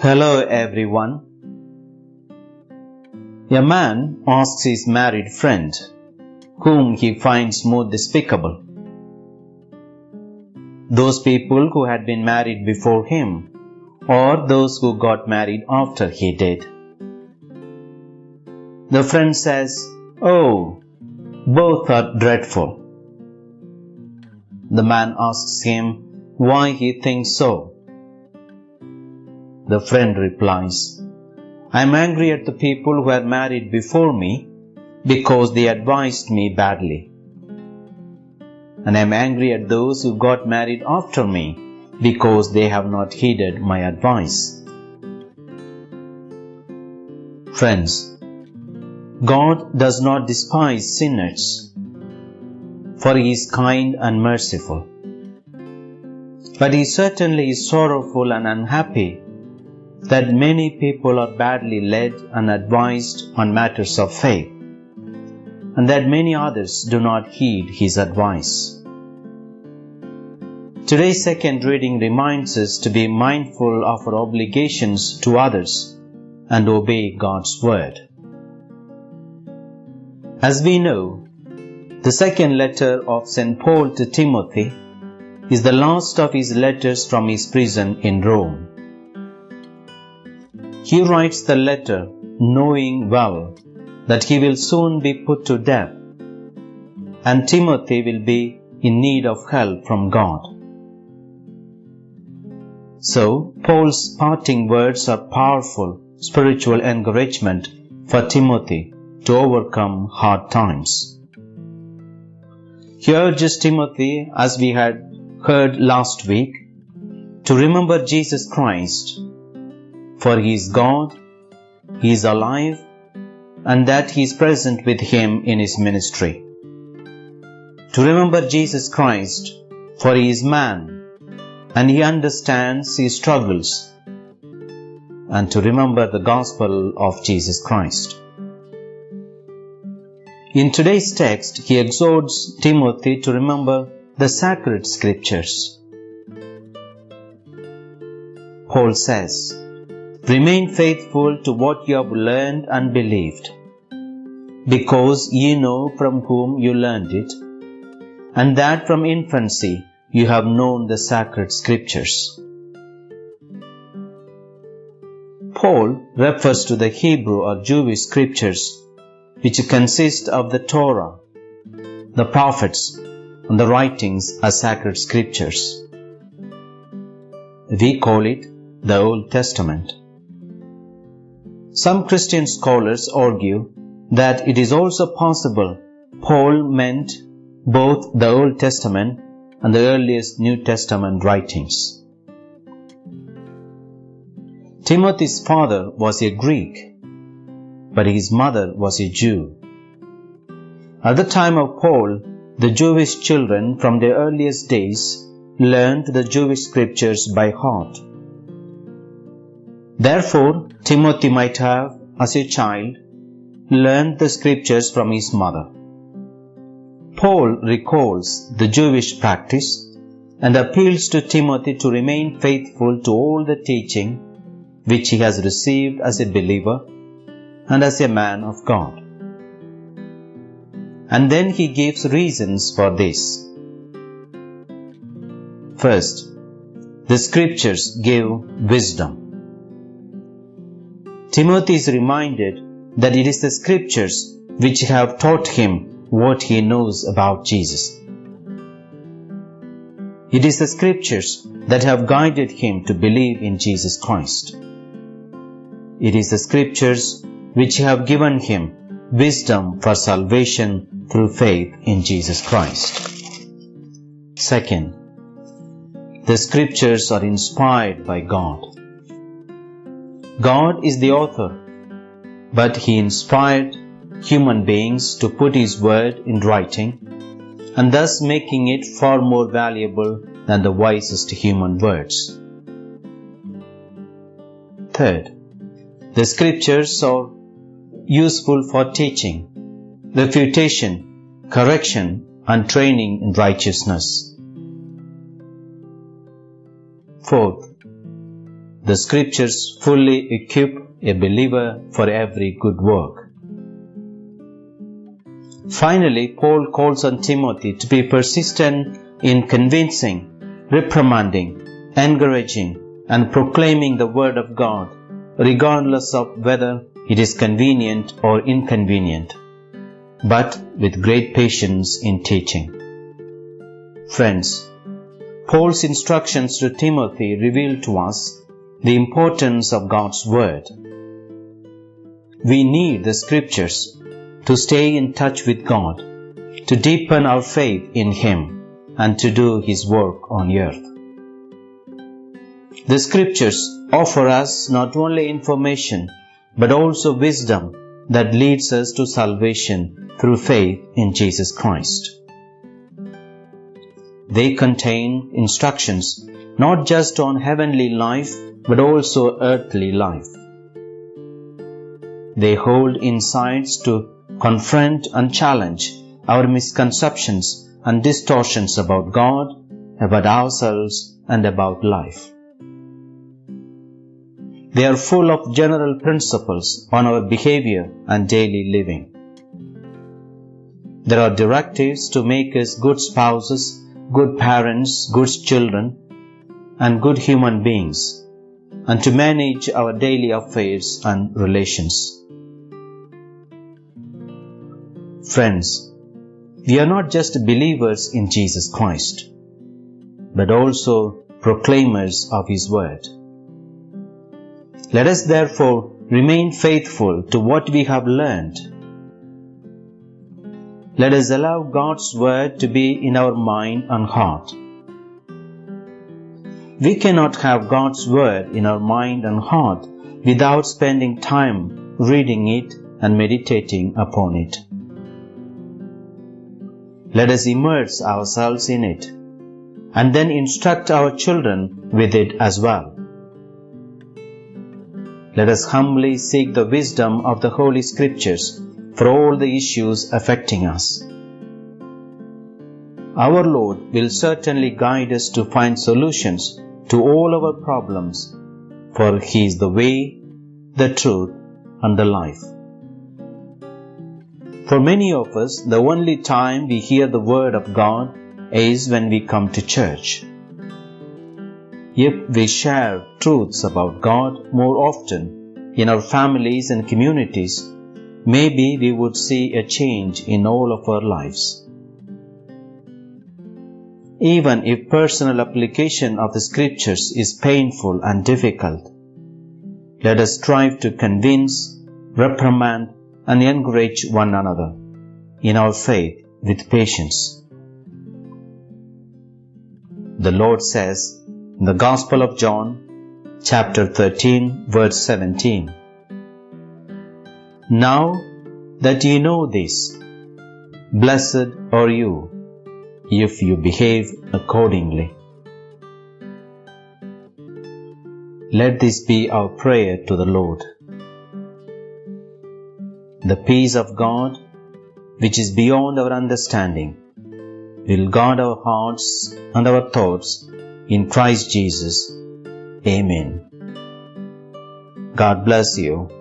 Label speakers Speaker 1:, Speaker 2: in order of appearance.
Speaker 1: Hello everyone. A man asks his married friend, whom he finds more despicable. Those people who had been married before him, or those who got married after he did. The friend says, Oh, both are dreadful. The man asks him why he thinks so. The friend replies, I am angry at the people who were married before me because they advised me badly. And I am angry at those who got married after me because they have not heeded my advice. Friends, God does not despise sinners, for He is kind and merciful. But He certainly is sorrowful and unhappy that many people are badly led and advised on matters of faith, and that many others do not heed His advice. Today's second reading reminds us to be mindful of our obligations to others and obey God's word. As we know, the second letter of St. Paul to Timothy is the last of his letters from his prison in Rome. He writes the letter knowing well that he will soon be put to death, and Timothy will be in need of help from God. So, Paul's parting words are powerful spiritual encouragement for Timothy to overcome hard times. He urges Timothy, as we had heard last week, to remember Jesus Christ, for he is God, he is alive, and that he is present with him in his ministry. To remember Jesus Christ, for he is man, and he understands his struggles, and to remember the gospel of Jesus Christ. In today's text, he exhorts Timothy to remember the sacred scriptures. Paul says, Remain faithful to what you have learned and believed, because ye know from whom you learned it, and that from infancy you have known the sacred scriptures. Paul refers to the Hebrew or Jewish scriptures which consist of the Torah, the prophets, and the writings as sacred scriptures. We call it the Old Testament. Some Christian scholars argue that it is also possible Paul meant both the Old Testament and the earliest New Testament writings. Timothy's father was a Greek but his mother was a Jew. At the time of Paul, the Jewish children from their earliest days learned the Jewish scriptures by heart. Therefore, Timothy might have, as a child, learned the scriptures from his mother. Paul recalls the Jewish practice and appeals to Timothy to remain faithful to all the teaching which he has received as a believer and as a man of God. And then he gives reasons for this. First, the scriptures give wisdom. Timothy is reminded that it is the scriptures which have taught him what he knows about Jesus. It is the scriptures that have guided him to believe in Jesus Christ. It is the scriptures which have given him wisdom for salvation through faith in Jesus Christ. Second, the scriptures are inspired by God. God is the author, but he inspired human beings to put his word in writing and thus making it far more valuable than the wisest human words. Third, the scriptures are useful for teaching, refutation, correction, and training in righteousness. Fourth, the scriptures fully equip a believer for every good work. Finally, Paul calls on Timothy to be persistent in convincing, reprimanding, encouraging, and proclaiming the Word of God, regardless of whether it is convenient or inconvenient, but with great patience in teaching. Friends, Paul's instructions to Timothy reveal to us the importance of God's Word. We need the Scriptures to stay in touch with God, to deepen our faith in Him, and to do His work on earth. The Scriptures offer us not only information but also wisdom that leads us to salvation through faith in Jesus Christ. They contain instructions not just on heavenly life but also earthly life. They hold insights to confront and challenge our misconceptions and distortions about God, about ourselves, and about life. They are full of general principles on our behavior and daily living. There are directives to make us good spouses, good parents, good children, and good human beings, and to manage our daily affairs and relations. Friends, we are not just believers in Jesus Christ, but also proclaimers of His Word. Let us therefore remain faithful to what we have learned. Let us allow God's Word to be in our mind and heart. We cannot have God's Word in our mind and heart without spending time reading it and meditating upon it. Let us immerse ourselves in it and then instruct our children with it as well. Let us humbly seek the wisdom of the Holy Scriptures for all the issues affecting us. Our Lord will certainly guide us to find solutions to all our problems, for He is the way, the truth, and the life. For many of us, the only time we hear the Word of God is when we come to church. If we share truths about God more often in our families and communities, maybe we would see a change in all of our lives. Even if personal application of the scriptures is painful and difficult, let us strive to convince, reprimand, and encourage one another in our faith with patience. The Lord says in the Gospel of John, chapter 13, verse 17, Now that ye know this, blessed are you if you behave accordingly. Let this be our prayer to the Lord. The peace of God, which is beyond our understanding, will guard our hearts and our thoughts in Christ Jesus. Amen. God bless you.